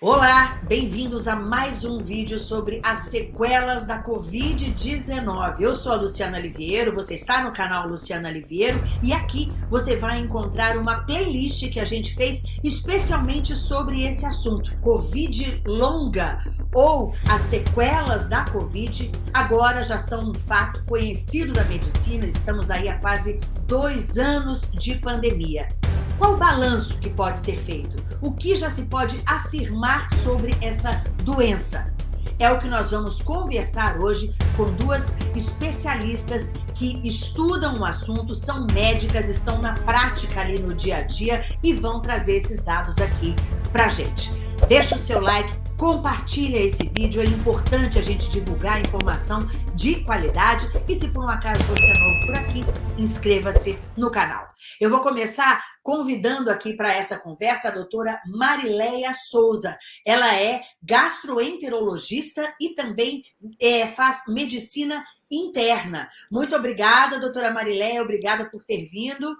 Olá, bem-vindos a mais um vídeo sobre as sequelas da Covid-19. Eu sou a Luciana Liviero, você está no canal Luciana Liviero e aqui você vai encontrar uma playlist que a gente fez especialmente sobre esse assunto, Covid longa ou as sequelas da Covid, agora já são um fato conhecido da medicina, estamos aí há quase dois anos de pandemia. Qual o balanço que pode ser feito? O que já se pode afirmar sobre essa doença? É o que nós vamos conversar hoje com duas especialistas que estudam o assunto, são médicas, estão na prática ali no dia a dia e vão trazer esses dados aqui pra gente. Deixa o seu like, compartilha esse vídeo, é importante a gente divulgar informação de qualidade e se por um acaso você é novo por aqui, inscreva-se no canal. Eu vou começar convidando aqui para essa conversa a doutora Marileia Souza. Ela é gastroenterologista e também é, faz medicina interna. Muito obrigada, doutora Marileia, obrigada por ter vindo.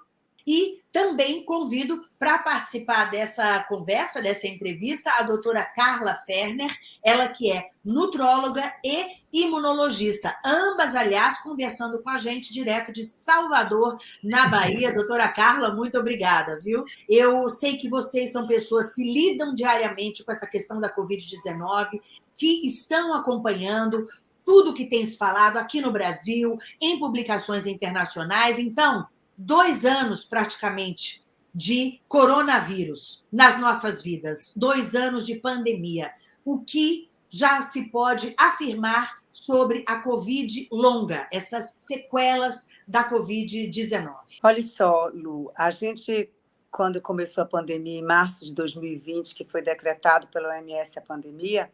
E também convido para participar dessa conversa, dessa entrevista, a doutora Carla Ferner, ela que é nutróloga e imunologista, ambas, aliás, conversando com a gente direto de Salvador, na Bahia. Doutora Carla, muito obrigada, viu? Eu sei que vocês são pessoas que lidam diariamente com essa questão da Covid-19, que estão acompanhando tudo que tem se falado aqui no Brasil, em publicações internacionais. Então, dois anos praticamente de coronavírus nas nossas vidas, dois anos de pandemia. O que já se pode afirmar sobre a Covid longa, essas sequelas da Covid-19? Olha só, Lu, a gente, quando começou a pandemia, em março de 2020, que foi decretado pela OMS a pandemia,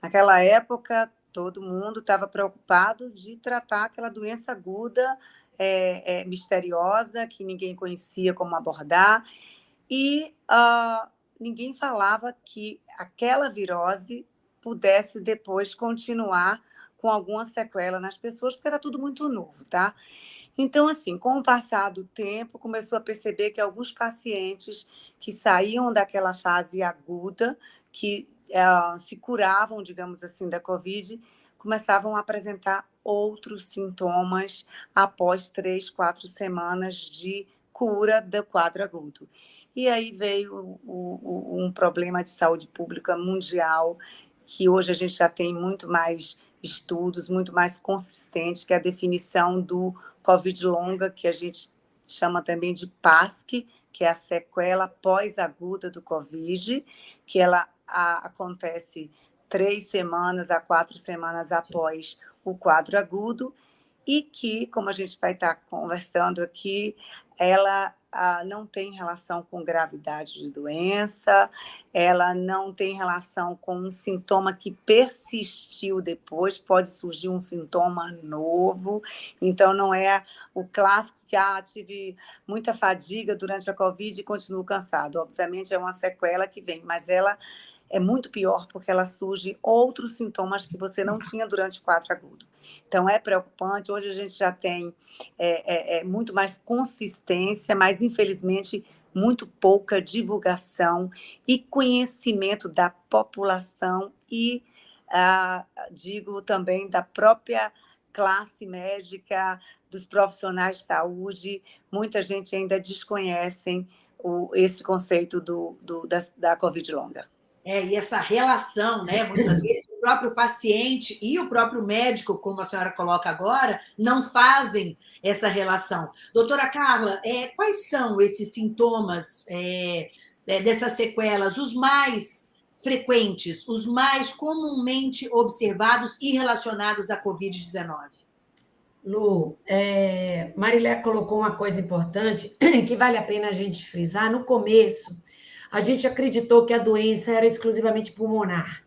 naquela época todo mundo estava preocupado de tratar aquela doença aguda é, é, misteriosa, que ninguém conhecia como abordar, e uh, ninguém falava que aquela virose pudesse depois continuar com alguma sequela nas pessoas, porque era tudo muito novo, tá? Então, assim, com o passar do tempo, começou a perceber que alguns pacientes que saíam daquela fase aguda, que uh, se curavam, digamos assim, da Covid, começavam a apresentar outros sintomas após três, quatro semanas de cura do quadro agudo. E aí veio o, o, um problema de saúde pública mundial, que hoje a gente já tem muito mais estudos, muito mais consistentes, que é a definição do COVID longa, que a gente chama também de PASC, que é a sequela pós-aguda do COVID, que ela a, acontece três semanas a quatro semanas após o quadro agudo, e que, como a gente vai estar conversando aqui, ela ah, não tem relação com gravidade de doença, ela não tem relação com um sintoma que persistiu depois, pode surgir um sintoma novo, então não é o clássico que ah, tive muita fadiga durante a Covid e continuo cansado. Obviamente é uma sequela que vem, mas ela é muito pior porque ela surge outros sintomas que você não tinha durante o quadro agudo. Então, é preocupante. Hoje a gente já tem é, é, é muito mais consistência, mas infelizmente muito pouca divulgação e conhecimento da população e, ah, digo também, da própria classe médica, dos profissionais de saúde. Muita gente ainda desconhece o, esse conceito do, do da, da Covid longa. É, e essa relação, né? Muitas vezes o próprio paciente e o próprio médico, como a senhora coloca agora, não fazem essa relação. Doutora Carla, é, quais são esses sintomas é, é, dessas sequelas, os mais frequentes, os mais comumente observados e relacionados à Covid-19? Lu, é, Marilé colocou uma coisa importante que vale a pena a gente frisar. No começo, a gente acreditou que a doença era exclusivamente pulmonar,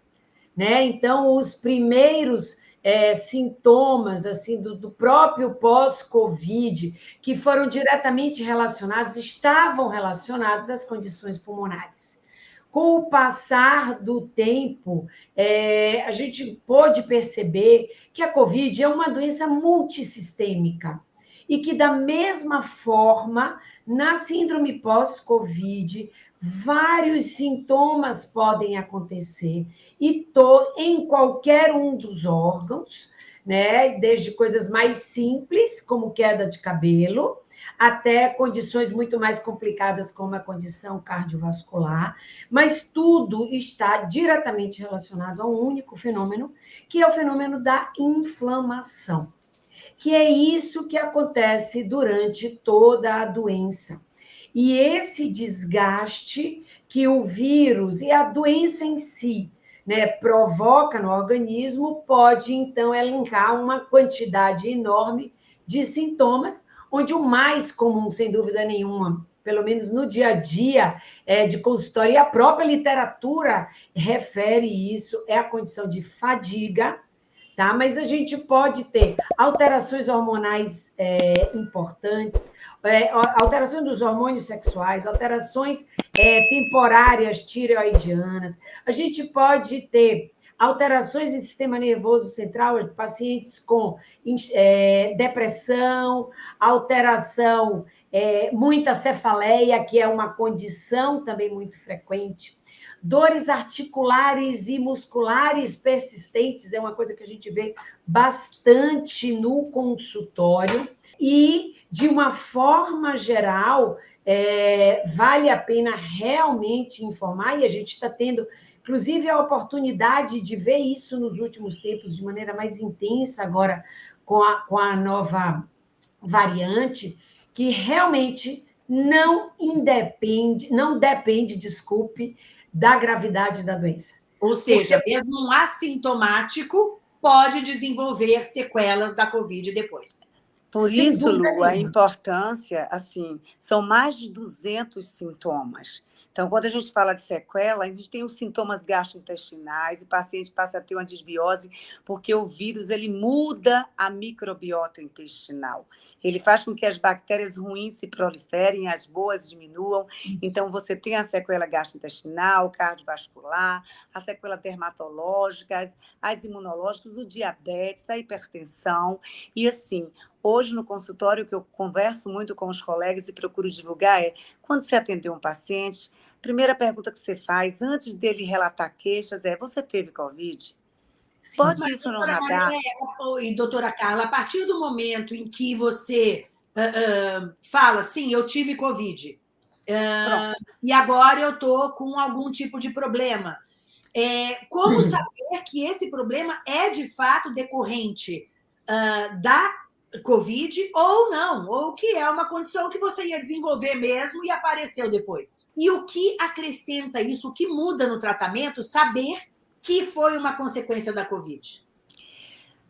né? Então, os primeiros é, sintomas assim do, do próprio pós-Covid, que foram diretamente relacionados, estavam relacionados às condições pulmonares. Com o passar do tempo, é, a gente pôde perceber que a Covid é uma doença multissistêmica e que, da mesma forma, na síndrome pós-Covid, vários sintomas podem acontecer. E tô em qualquer um dos órgãos, né? Desde coisas mais simples, como queda de cabelo, até condições muito mais complicadas, como a condição cardiovascular, mas tudo está diretamente relacionado a um único fenômeno, que é o fenômeno da inflamação, que é isso que acontece durante toda a doença. E esse desgaste que o vírus e a doença em si né, provoca no organismo pode, então, elencar uma quantidade enorme de sintomas, onde o mais comum, sem dúvida nenhuma, pelo menos no dia a dia é, de consultório, e a própria literatura refere isso, é a condição de fadiga, tá? Mas a gente pode ter alterações hormonais é, importantes, é, alterações dos hormônios sexuais, alterações é, temporárias tireoidianas, a gente pode ter alterações em sistema nervoso central, pacientes com é, depressão, alteração, é, muita cefaleia, que é uma condição também muito frequente, dores articulares e musculares persistentes, é uma coisa que a gente vê bastante no consultório, e, de uma forma geral, é, vale a pena realmente informar, e a gente está tendo Inclusive, a oportunidade de ver isso nos últimos tempos de maneira mais intensa, agora com a, com a nova variante, que realmente não independe, não depende, desculpe, da gravidade da doença. Ou seja, Porque... mesmo um assintomático pode desenvolver sequelas da Covid depois. Por isso, Lu, a importância, assim, são mais de 200 sintomas. Então, quando a gente fala de sequela, a gente tem os sintomas gastrointestinais, o paciente passa a ter uma desbiose, porque o vírus ele muda a microbiota intestinal. Ele faz com que as bactérias ruins se proliferem, as boas diminuam. Então, você tem a sequela gastrointestinal, cardiovascular, a sequela dermatológica, as, as imunológicas, o diabetes, a hipertensão. E assim, Hoje, no consultório, o que eu converso muito com os colegas e procuro divulgar é: quando você atender um paciente, primeira pergunta que você faz antes dele relatar queixas é: você teve Covid? Pode isso no radar? e doutora Carla, a partir do momento em que você uh, uh, fala, sim, eu tive Covid, uh, e agora eu estou com algum tipo de problema, é, como hum. saber que esse problema é de fato decorrente da Covid ou não, ou que é uma condição que você ia desenvolver mesmo e apareceu depois. E o que acrescenta isso, o que muda no tratamento, saber que foi uma consequência da Covid?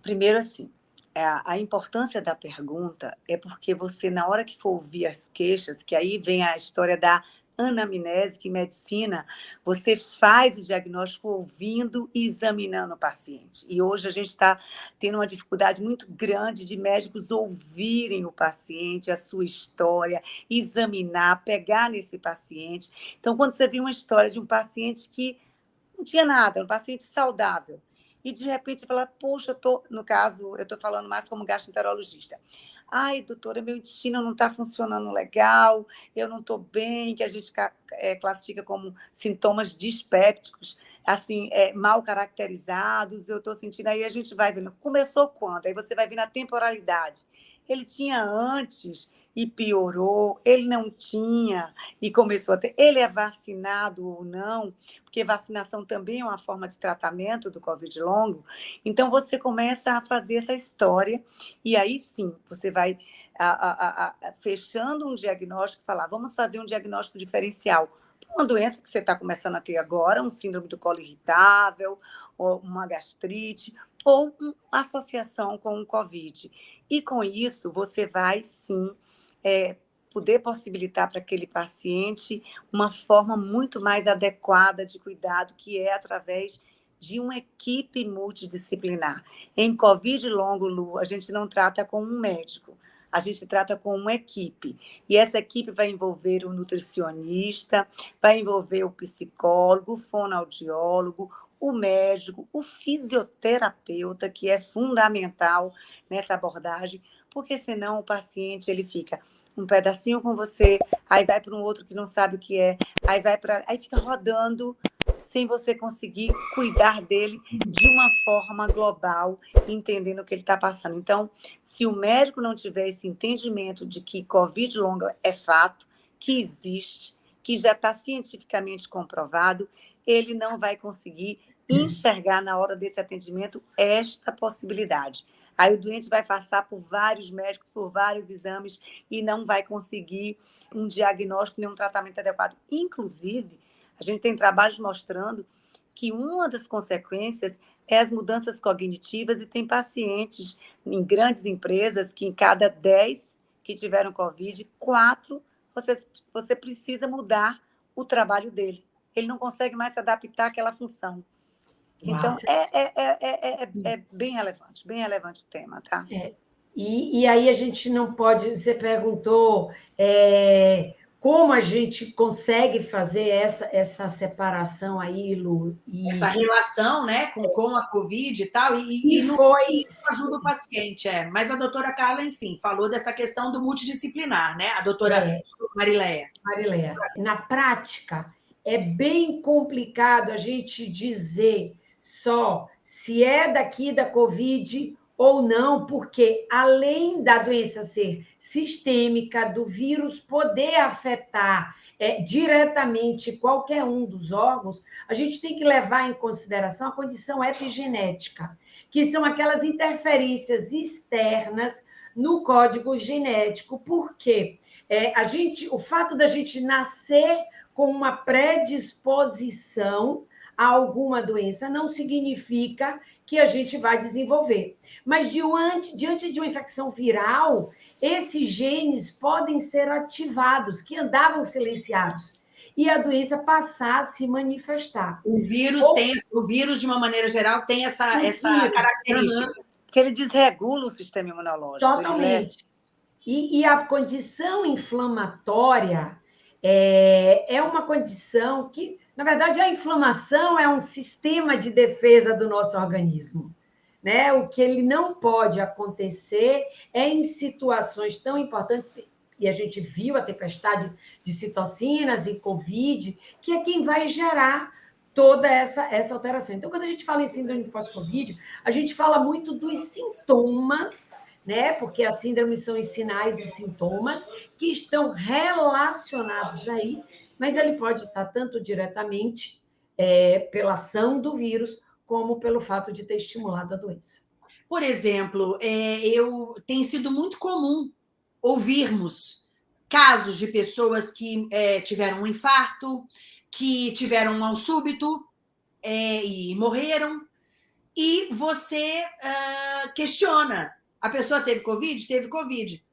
Primeiro, assim, é, a importância da pergunta é porque você, na hora que for ouvir as queixas, que aí vem a história da anamnésica em medicina, você faz o diagnóstico ouvindo e examinando o paciente. E hoje a gente está tendo uma dificuldade muito grande de médicos ouvirem o paciente, a sua história, examinar, pegar nesse paciente. Então, quando você viu uma história de um paciente que não tinha nada, um paciente saudável, e de repente fala, poxa, eu tô, no caso, eu estou falando mais como gastroenterologista. Ai, doutora, meu intestino não está funcionando legal, eu não estou bem, que a gente é, classifica como sintomas dispépticos, assim, é, mal caracterizados, eu estou sentindo, aí a gente vai vendo. Começou quando? Aí você vai ver na temporalidade. Ele tinha antes e piorou, ele não tinha e começou a ter. Ele é vacinado ou não, porque vacinação também é uma forma de tratamento do Covid longo. Então, você começa a fazer essa história e aí sim, você vai a, a, a, fechando um diagnóstico e falar, vamos fazer um diagnóstico diferencial uma doença que você está começando a ter agora, um síndrome do colo irritável, uma gastrite, ou associação com o Covid. E com isso, você vai sim é, poder possibilitar para aquele paciente uma forma muito mais adequada de cuidado, que é através de uma equipe multidisciplinar. Em Covid longo, Lu, a gente não trata com um médico, a gente trata com uma equipe. E essa equipe vai envolver o nutricionista, vai envolver o psicólogo, o fonoaudiólogo, o médico, o fisioterapeuta, que é fundamental nessa abordagem, porque senão o paciente ele fica um pedacinho com você, aí vai para um outro que não sabe o que é, aí vai para. Aí fica rodando sem você conseguir cuidar dele de uma forma global, entendendo o que ele está passando. Então, se o médico não tiver esse entendimento de que Covid longa é fato, que existe, que já está cientificamente comprovado, ele não vai conseguir enxergar na hora desse atendimento esta possibilidade. Aí o doente vai passar por vários médicos, por vários exames e não vai conseguir um diagnóstico nem um tratamento adequado. Inclusive, a gente tem trabalhos mostrando que uma das consequências é as mudanças cognitivas e tem pacientes em grandes empresas que em cada 10 que tiveram Covid, quatro você, você precisa mudar o trabalho dele. Ele não consegue mais se adaptar àquela função. Então, é, é, é, é, é, bem relevante, bem relevante o tema, tá? E, e aí a gente não pode. Você perguntou é, como a gente consegue fazer essa, essa separação aí, Lu? E... Essa relação né, com, com a Covid e tal, e, e, e foi... isso ajuda o paciente, é. Mas a doutora Carla, enfim, falou dessa questão do multidisciplinar, né? A doutora é. Marileia. Marileia. Na prática, é bem complicado a gente dizer só se é daqui da Covid ou não, porque além da doença ser sistêmica, do vírus poder afetar é, diretamente qualquer um dos órgãos, a gente tem que levar em consideração a condição epigenética, que são aquelas interferências externas no código genético. Por quê? É, a gente, o fato da gente nascer com uma predisposição a alguma doença não significa que a gente vai desenvolver. Mas diante, diante de uma infecção viral, esses genes podem ser ativados, que andavam silenciados, e a doença passar a se manifestar. O vírus Ou... tem, o vírus, de uma maneira geral, tem essa, essa vírus, característica. Uhum. Que ele desregula o sistema imunológico. É Totalmente. E, e, a condição inflamatória é, é uma condição que na verdade, a inflamação é um sistema de defesa do nosso organismo. Né? O que ele não pode acontecer é em situações tão importantes, e a gente viu a tempestade de citocinas e Covid, que é quem vai gerar toda essa, essa alteração. Então, quando a gente fala em síndrome pós-Covid, a gente fala muito dos sintomas, né? Porque as síndromes são os sinais e sintomas que estão relacionados aí mas ele pode estar tanto diretamente é, pela ação do vírus, como pelo fato de ter estimulado a doença. Por exemplo, é, eu tem sido muito comum ouvirmos casos de pessoas que é, tiveram um infarto, que tiveram um mal súbito é, e morreram, e você uh, questiona: a pessoa teve Covid? Teve Covid.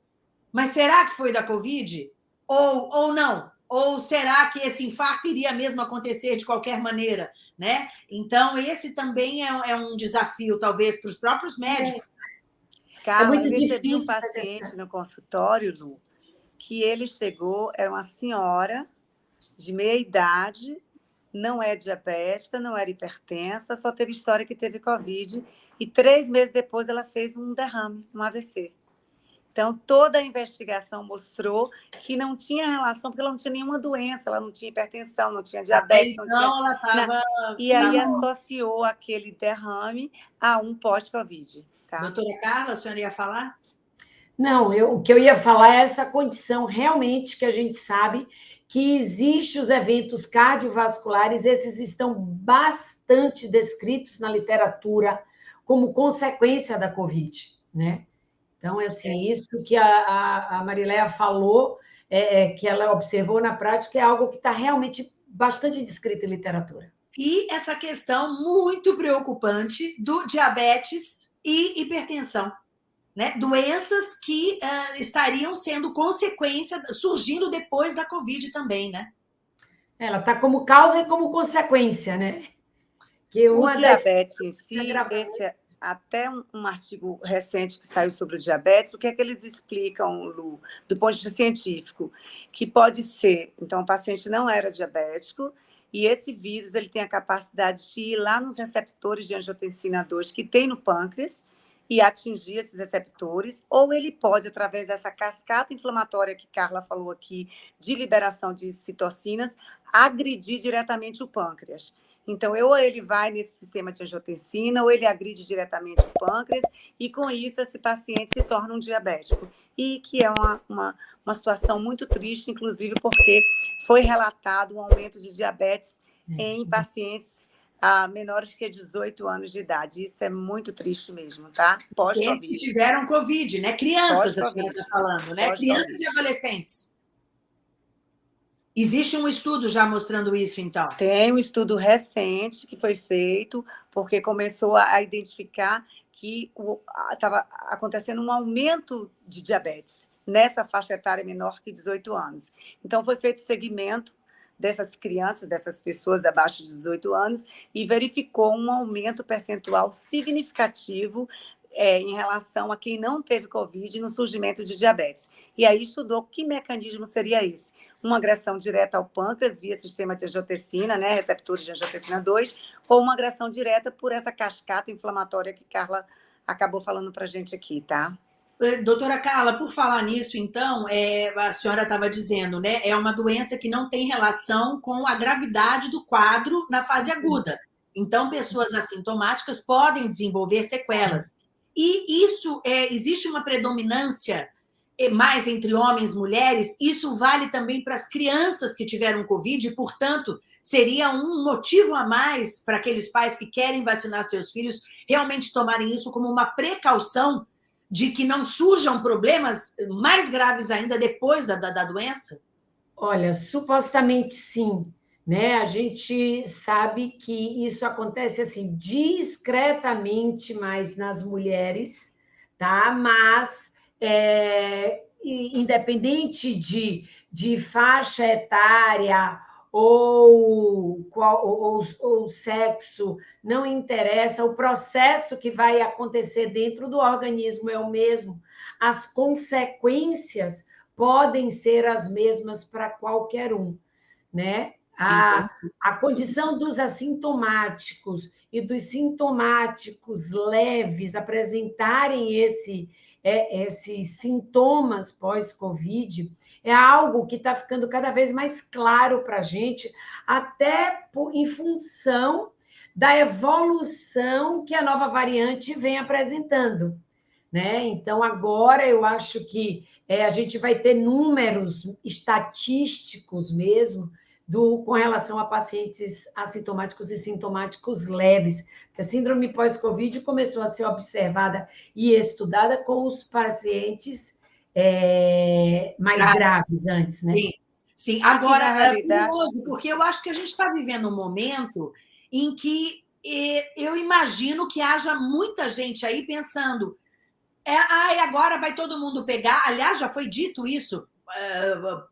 Mas será que foi da Covid? Ou, ou não? Ou será que esse infarto iria mesmo acontecer de qualquer maneira? Né? Então, esse também é, é um desafio, talvez, para os próprios médicos. É. Carla, é muito eu recebi um paciente no consultório, Lu, que ele chegou, era uma senhora de meia idade, não é diabética, não era hipertensa, só teve história que teve Covid, e três meses depois ela fez um derrame, um AVC. Então, toda a investigação mostrou que não tinha relação, porque ela não tinha nenhuma doença, ela não tinha hipertensão, não tinha diabetes, não, não tinha. Ela tava... E aí associou aquele derrame a um pós-Covid. Tá? Doutora Carla, a senhora ia falar? Não, eu, o que eu ia falar é essa condição realmente que a gente sabe que existem os eventos cardiovasculares, esses estão bastante descritos na literatura como consequência da Covid, né? Então, é assim, isso que a, a, a Mariléia falou, é, é, que ela observou na prática, é algo que está realmente bastante descrito em literatura. E essa questão muito preocupante do diabetes e hipertensão. Né? Doenças que uh, estariam sendo consequência, surgindo depois da Covid também, né? Ela está como causa e como consequência, né? Que o diabetes em si, esse, é até um, um, artigo recente que saiu sobre o diabetes, o que é que eles explicam, Lu, do ponto de vista científico? Que pode ser, então, o paciente não era diabético, e esse vírus ele tem a capacidade de ir lá nos receptores de angiotensina 2 que tem no pâncreas, e atingir esses receptores, ou ele pode, através dessa cascata inflamatória que Carla falou aqui, de liberação de citocinas, agredir diretamente o pâncreas. Então, ou ele vai nesse sistema de angiotensina, ou ele agride diretamente o pâncreas, e com isso esse paciente se torna um diabético. E que é uma, uma, uma situação muito triste, inclusive porque foi relatado um aumento de diabetes é. em pacientes a menores que 18 anos de idade. Isso é muito triste mesmo, tá? Pós-Covid. que tiveram Covid, né? Crianças, a senhora está falando, né? Crianças e adolescentes. Existe um estudo já mostrando isso, então? Tem um estudo recente que foi feito, porque começou a identificar que estava acontecendo um aumento de diabetes nessa faixa etária menor que 18 anos. Então, foi feito segmento dessas crianças, dessas pessoas abaixo de 18 anos, e verificou um aumento percentual significativo é, em relação a quem não teve Covid no surgimento de diabetes. E aí estudou que mecanismo seria esse. Uma agressão direta ao pâncreas via sistema de angiotensina, né, receptores de angiotensina 2, ou uma agressão direta por essa cascata inflamatória que Carla acabou falando para gente aqui, tá? Eh, doutora Carla, por falar nisso, então, é, a senhora estava dizendo, né? É uma doença que não tem relação com a gravidade do quadro na fase aguda. Então, pessoas assintomáticas podem desenvolver sequelas. E isso, é, existe uma predominância é, mais entre homens e mulheres, isso vale também para as crianças que tiveram Covid, e, portanto, seria um motivo a mais para aqueles pais que querem vacinar seus filhos realmente tomarem isso como uma precaução de que não surjam problemas mais graves ainda depois da, da, da doença? Olha, supostamente sim né? A gente sabe que isso acontece assim discretamente mais nas mulheres, tá? Mas é, independente de, de faixa etária ou, qual, ou, ou sexo, não interessa, o processo que vai acontecer dentro do organismo é o mesmo. As consequências podem ser as mesmas para qualquer um, né? A, a condição dos assintomáticos e dos sintomáticos leves apresentarem esse, é, esses sintomas pós-Covid é algo que está ficando cada vez mais claro para a gente, até por, em função da evolução que a nova variante vem apresentando. Né? Então, agora eu acho que é, a gente vai ter números estatísticos mesmo do, com relação a pacientes assintomáticos e sintomáticos leves. a síndrome pós-Covid começou a ser observada e estudada com os pacientes é, mais ah, graves antes, né? Sim, sim. agora é realidade... curioso, porque eu acho que a gente está vivendo um momento em que eu imagino que haja muita gente aí pensando é, ai, agora vai todo mundo pegar. Aliás, já foi dito isso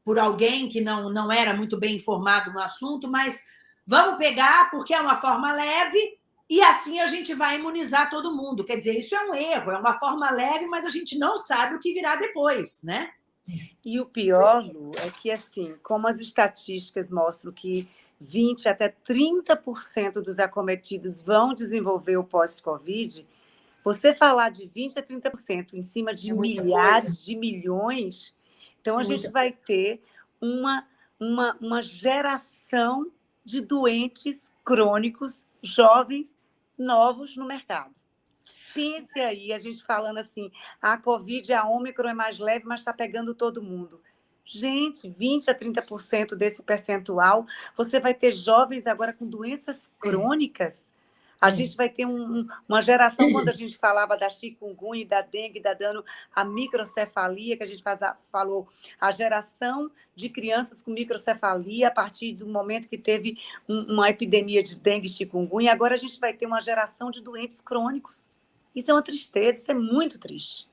por alguém que não, não era muito bem informado no assunto, mas vamos pegar porque é uma forma leve e assim a gente vai imunizar todo mundo. Quer dizer, isso é um erro, é uma forma leve, mas a gente não sabe o que virá depois, né? E o pior, Lu, é que, assim, como as estatísticas mostram que 20% até 30% dos acometidos vão desenvolver o pós-Covid, você falar de 20% a 30% em cima de é milhares coisa. de milhões, então, a gente vai ter uma, uma, uma geração de doentes crônicos, jovens, novos no mercado. Pense aí, a gente falando assim, a Covid, a Ômicron é mais leve, mas está pegando todo mundo. Gente, 20% a 30% desse percentual, você vai ter jovens agora com doenças crônicas a gente vai ter um, uma geração, quando a gente falava da chikungunya, da dengue, da dano à microcefalia, que a gente faz a, falou, a geração de crianças com microcefalia a partir do momento que teve um, uma epidemia de dengue e chikungunya, agora a gente vai ter uma geração de doentes crônicos. Isso é uma tristeza, isso é muito triste.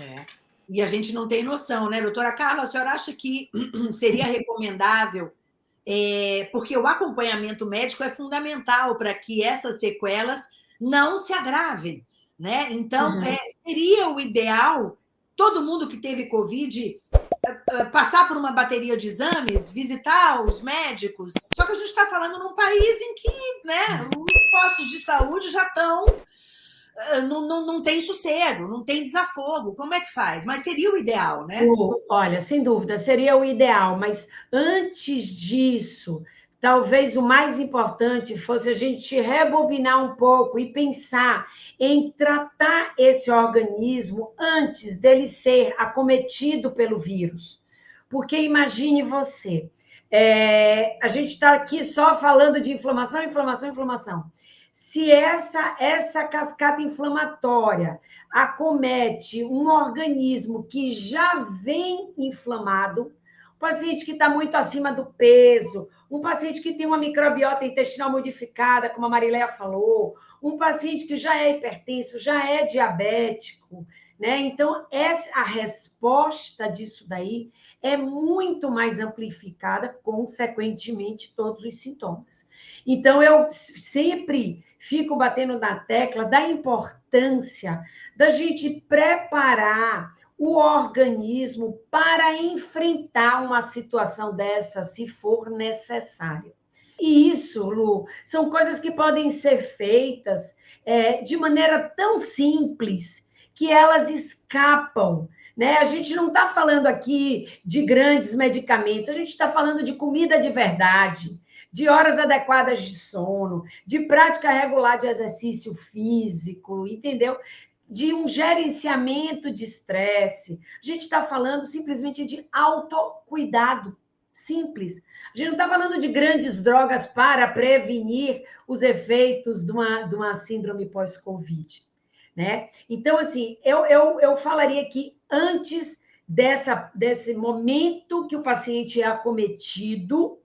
É. E a gente não tem noção, né, doutora Carla? A senhora acha que seria recomendável é, porque o acompanhamento médico é fundamental para que essas sequelas não se agravem. Né? Então, uhum. é, seria o ideal todo mundo que teve Covid é, é, passar por uma bateria de exames, visitar os médicos. Só que a gente está falando num país em que né, os postos de saúde já estão não, não, não tem sossego, não tem desafogo. Como é que faz? Mas seria o ideal, né? Olha, sem dúvida, seria o ideal, mas antes disso, talvez o mais importante fosse a gente rebobinar um pouco e pensar em tratar esse organismo antes dele ser acometido pelo vírus. Porque imagine você, é, a gente está aqui só falando de inflamação, inflamação, inflamação. Se essa, essa cascata inflamatória acomete um organismo que já vem inflamado, um paciente que está muito acima do peso, um paciente que tem uma microbiota intestinal modificada, como a Mariléia falou, um paciente que já é hipertenso, já é diabético, né? Então, essa, a resposta disso daí é muito mais amplificada, consequentemente, todos os sintomas. Então, eu sempre fico batendo na tecla da importância da gente preparar o organismo para enfrentar uma situação dessa, se for necessário. E isso, Lu, são coisas que podem ser feitas é, de maneira tão simples que elas escapam né? A gente não está falando aqui de grandes medicamentos, a gente está falando de comida de verdade, de horas adequadas de sono, de prática regular de exercício físico, entendeu? De um gerenciamento de estresse. A gente está falando simplesmente de autocuidado. Simples. A gente não está falando de grandes drogas para prevenir os efeitos de uma, de uma síndrome pós-Covid. Né? Então, assim, eu, eu, eu falaria que antes dessa, desse momento que o paciente é acometido,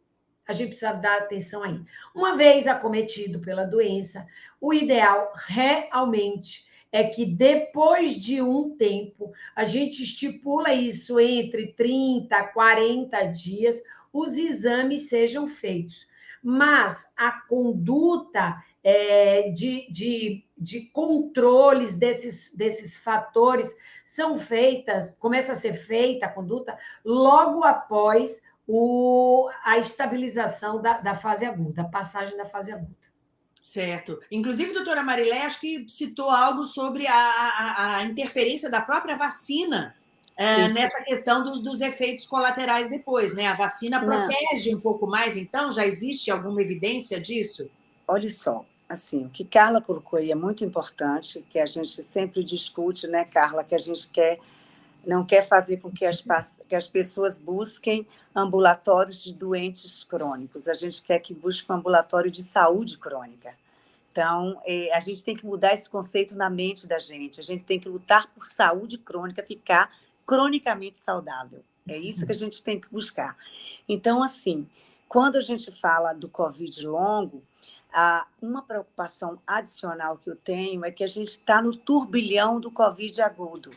a gente precisa dar atenção aí. Uma vez acometido pela doença, o ideal realmente é que depois de um tempo, a gente estipula isso entre 30 a 40 dias, os exames sejam feitos. Mas a conduta é, de, de, de controles desses, desses fatores são feitas, começa a ser feita a conduta logo após o, a estabilização da, da fase aguda, a passagem da fase aguda. Certo. Inclusive, doutora Marilé, acho que citou algo sobre a, a, a interferência da própria vacina é, nessa questão do, dos efeitos colaterais depois, né? A vacina protege Não. um pouco mais, então? Já existe alguma evidência disso? Olha só, assim, o que Carla colocou aí é muito importante, que a gente sempre discute, né, Carla, que a gente quer não quer fazer com que as, que as pessoas busquem ambulatórios de doentes crônicos, a gente quer que busque um ambulatório de saúde crônica. Então, é, a gente tem que mudar esse conceito na mente da gente, a gente tem que lutar por saúde crônica, ficar cronicamente saudável. É isso que a gente tem que buscar. Então, assim, quando a gente fala do Covid longo, ah, uma preocupação adicional que eu tenho é que a gente está no turbilhão do Covid agudo.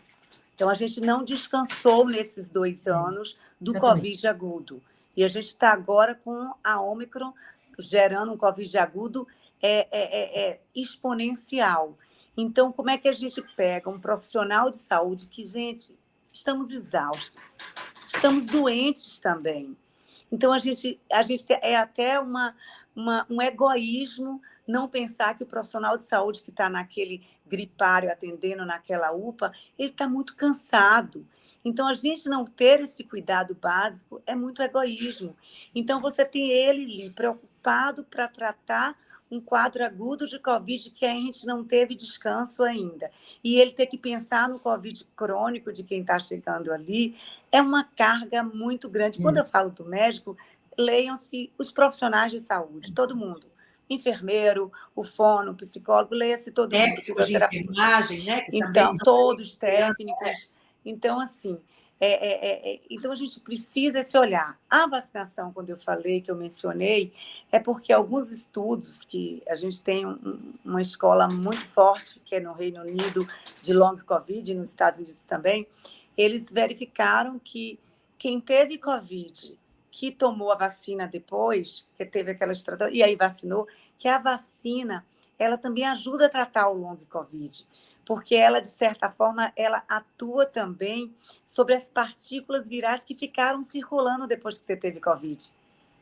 Então, a gente não descansou nesses dois anos do Covid agudo. E a gente está agora com a Omicron gerando um Covid agudo é, é, é, é, exponencial. Então, como é que a gente pega um profissional de saúde que, gente, estamos exaustos, estamos doentes também. Então, a gente, a gente é até uma, uma, um egoísmo não pensar que o profissional de saúde que está naquele gripário atendendo naquela UPA, ele está muito cansado. Então, a gente não ter esse cuidado básico é muito egoísmo. Então, você tem ele ali preocupado para tratar um quadro agudo de Covid que a gente não teve descanso ainda. E ele ter que pensar no Covid crônico de quem está chegando ali é uma carga muito grande. Quando eu falo do médico, leiam-se os profissionais de saúde, todo mundo. Enfermeiro, o fono, o psicólogo, leia-se todo Técnicos mundo. De enfermagem, né? Que então, todos técnicos. Então, assim, é, é, é, é, então a gente precisa esse olhar. A vacinação, quando eu falei, que eu mencionei, é porque alguns estudos que a gente tem um, uma escola muito forte, que é no Reino Unido, de long COVID, e nos Estados Unidos também, eles verificaram que quem teve COVID que tomou a vacina depois, que teve aquela estratégia, e aí vacinou, que a vacina, ela também ajuda a tratar o long COVID, porque ela, de certa forma, ela atua também sobre as partículas virais que ficaram circulando depois que você teve COVID.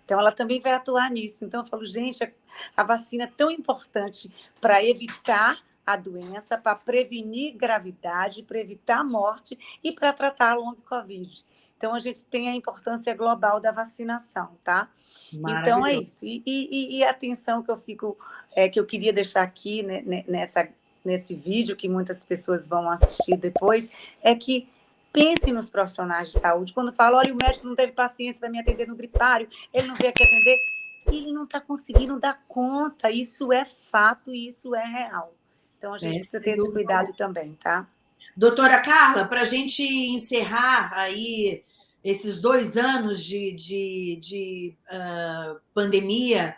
Então, ela também vai atuar nisso. Então, eu falo, gente, a vacina é tão importante para evitar a doença, para prevenir gravidade, para evitar morte e para tratar a long Covid. Então, a gente tem a importância global da vacinação, tá? Então, é isso. E, e, e, a atenção que eu fico, é, que eu queria deixar aqui né, nessa, nesse vídeo, que muitas pessoas vão assistir depois, é que pensem nos profissionais de saúde. Quando fala, olha, o médico não teve paciência para me atender no gripário, ele não veio aqui atender, ele não está conseguindo dar conta. Isso é fato e isso é real. Então, a gente é, precisa ter esse cuidado também, tá? Doutora Carla, para a gente encerrar aí esses dois anos de, de, de uh, pandemia,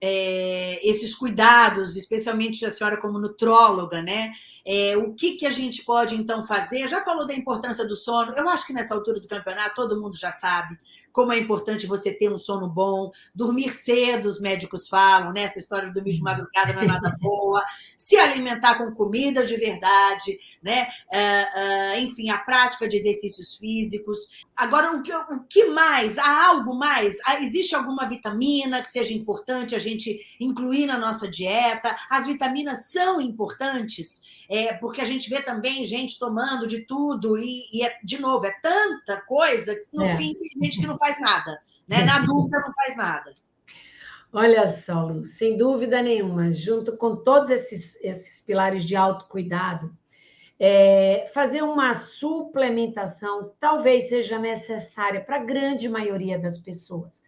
é, esses cuidados, especialmente a senhora como nutróloga, né? É, o que, que a gente pode, então, fazer? Já falou da importância do sono. Eu acho que nessa altura do campeonato todo mundo já sabe como é importante você ter um sono bom, dormir cedo, os médicos falam, né? Essa história de dormir de madrugada não é nada boa, se alimentar com comida de verdade, né? Uh, uh, enfim, a prática de exercícios físicos. Agora, o que, o que mais? Há algo mais? Há, existe alguma vitamina que seja importante a gente incluir na nossa dieta? As vitaminas são importantes? É, porque a gente vê também gente tomando de tudo, e, e é, de novo, é tanta coisa que no é. fim tem gente que não faz nada. Né? Na dúvida, não faz nada. Olha só, Lu, sem dúvida nenhuma, junto com todos esses, esses pilares de autocuidado, é, fazer uma suplementação talvez seja necessária para a grande maioria das pessoas.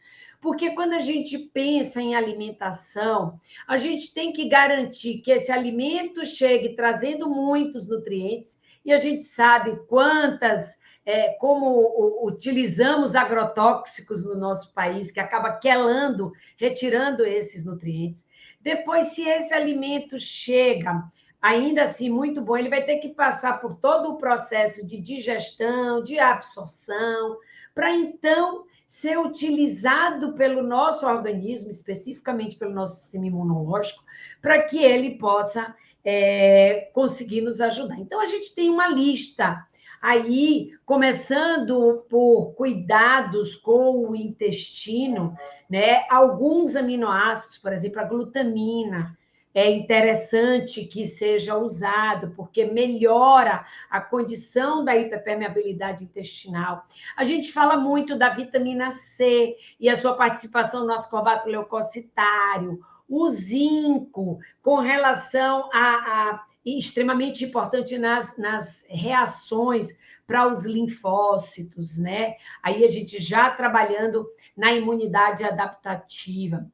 Porque quando a gente pensa em alimentação, a gente tem que garantir que esse alimento chegue trazendo muitos nutrientes, e a gente sabe quantas, é, como utilizamos agrotóxicos no nosso país, que acaba quelando, retirando esses nutrientes. Depois, se esse alimento chega ainda assim muito bom, ele vai ter que passar por todo o processo de digestão, de absorção, para então ser utilizado pelo nosso organismo, especificamente pelo nosso sistema imunológico, para que ele possa é, conseguir nos ajudar. Então, a gente tem uma lista aí, começando por cuidados com o intestino, né? Alguns aminoácidos, por exemplo, a glutamina, é interessante que seja usado, porque melhora a condição da hiperpermeabilidade intestinal. A gente fala muito da vitamina C e a sua participação no ascorbato leucocitário, o zinco, com relação a, a extremamente importante nas, nas reações para os linfócitos, né? Aí a gente já trabalhando na imunidade adaptativa.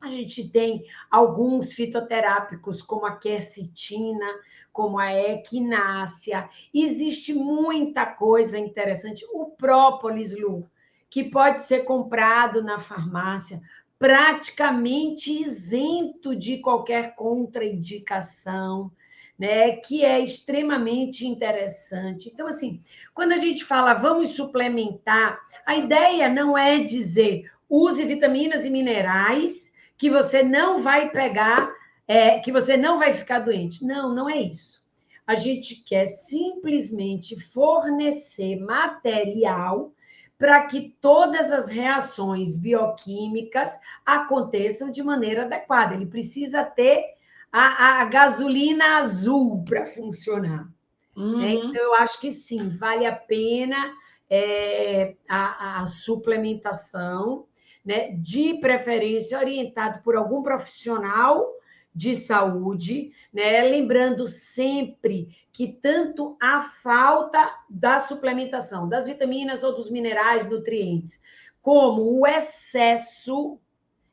A gente tem alguns fitoterápicos, como a quercetina, como a equinácea. Existe muita coisa interessante. O própolis, Lu, que pode ser comprado na farmácia, praticamente isento de qualquer contraindicação. Né, que é extremamente interessante. Então, assim, quando a gente fala vamos suplementar, a ideia não é dizer use vitaminas e minerais que você não vai pegar, é, que você não vai ficar doente. Não, não é isso. A gente quer simplesmente fornecer material para que todas as reações bioquímicas aconteçam de maneira adequada. Ele precisa ter a, a gasolina azul para funcionar. Uhum. É, então, eu acho que sim, vale a pena é, a, a suplementação né, de preferência orientado por algum profissional de saúde, né? Lembrando sempre que tanto a falta da suplementação das vitaminas ou dos minerais, nutrientes, como o excesso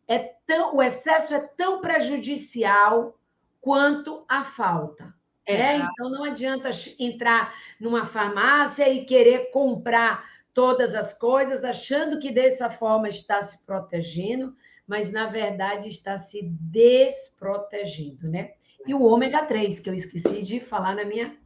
é tão, o excesso é tão prejudicial quanto a falta. É. Né? Então não adianta entrar numa farmácia e querer comprar todas as coisas, achando que dessa forma está se protegendo, mas na verdade está se desprotegendo, né? E o ômega 3, que eu esqueci de falar na minha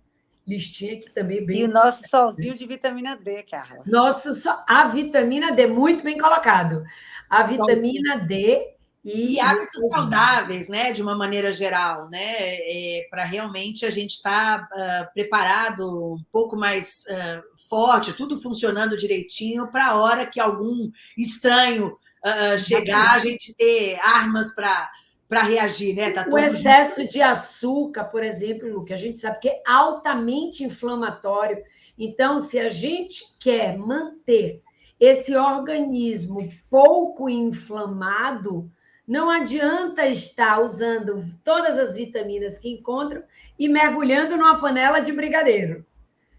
listinha que também é bem. E o nosso solzinho de vitamina D, Carla. Nosso a vitamina D, muito bem colocado. A vitamina D e, e hábitos saudáveis, né, de uma maneira geral, né, é, para realmente a gente estar tá, uh, preparado, um pouco mais uh, forte, tudo funcionando direitinho, para a hora que algum estranho uh, chegar, a gente ter armas para para reagir, né? Tá o excesso de açúcar, por exemplo, que a gente sabe que é altamente inflamatório. Então, se a gente quer manter esse organismo pouco inflamado, não adianta estar usando todas as vitaminas que encontram e mergulhando numa panela de brigadeiro.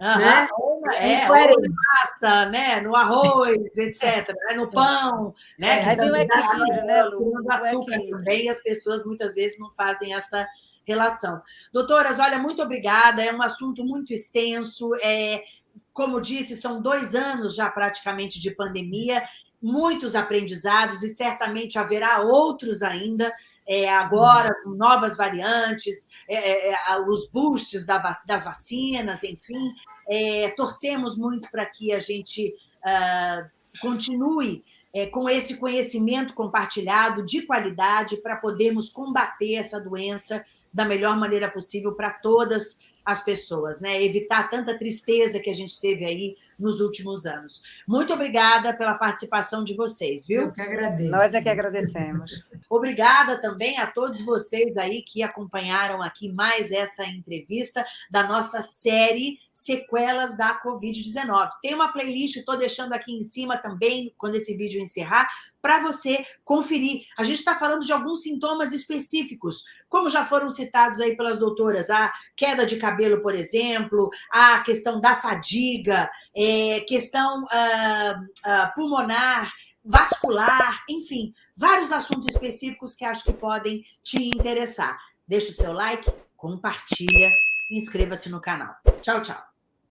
Uhum. Né? É, ou massa, né? no arroz, etc., né? no pão, né? É, que um equilíbrio, né, Lu? açúcar também, as pessoas muitas vezes não fazem essa relação. Doutoras, olha, muito obrigada, é um assunto muito extenso, é, como disse, são dois anos já praticamente de pandemia, muitos aprendizados e certamente haverá outros ainda, é, agora com novas variantes, é, é, é os boosts das vacinas, enfim, é, torcemos muito para que a gente uh, continue é, com esse conhecimento compartilhado de qualidade para podermos combater essa doença da melhor maneira possível para todas as pessoas, né? Evitar tanta tristeza que a gente teve aí nos últimos anos. Muito obrigada pela participação de vocês, viu? Eu que agradeço. Nós é que agradecemos. Obrigada também a todos vocês aí que acompanharam aqui mais essa entrevista da nossa série Sequelas da Covid-19. Tem uma playlist, estou deixando aqui em cima também, quando esse vídeo encerrar, para você conferir. A gente está falando de alguns sintomas específicos, como já foram citados aí pelas doutoras, a queda de cabelo, por exemplo, a questão da fadiga, é, questão uh, uh, pulmonar, vascular, enfim, vários assuntos específicos que acho que podem te interessar. Deixa o seu like, compartilha, inscreva-se no canal. Tchau, tchau.